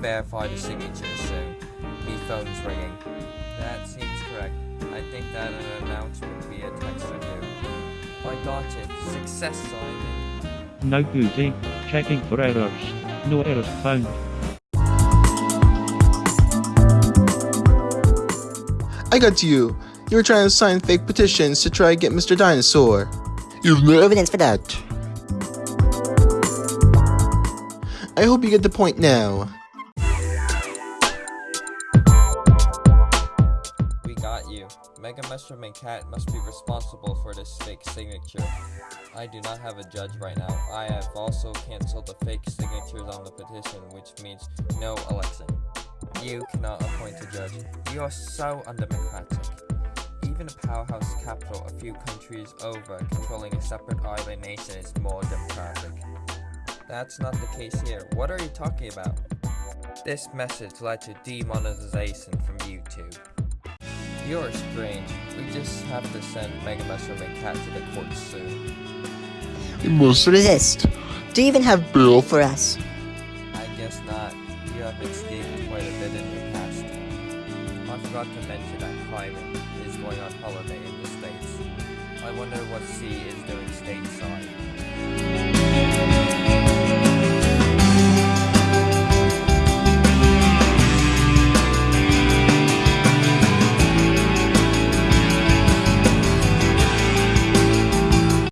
verify the signature soon. Me phone's ringing. That seems correct. I think that an announcement via text or two. I got it. Success, Simon. No goody. Checking for errors. No errors found. I got you. You were trying to sign fake petitions to try to get Mr. Dinosaur. You've no evidence for that. I hope you get the point now. We got you. Mega Mushroom and Cat must be responsible for this fake signature. I do not have a judge right now. I have also canceled the fake signatures on the petition, which means no election. You cannot appoint a judge. You are so undemocratic. Even a powerhouse capital a few countries over controlling a separate island nation is more democratic. That's not the case here. What are you talking about? This message led to demonetization from YouTube. You're strange. We just have to send Mega Mushroom and Cat to the court soon. We must resist. Do you even have bail for us? I guess not. You have escaped quite a bit in your past. I forgot to mention that Hyman is going on holiday in the States. I wonder what C is doing stateside.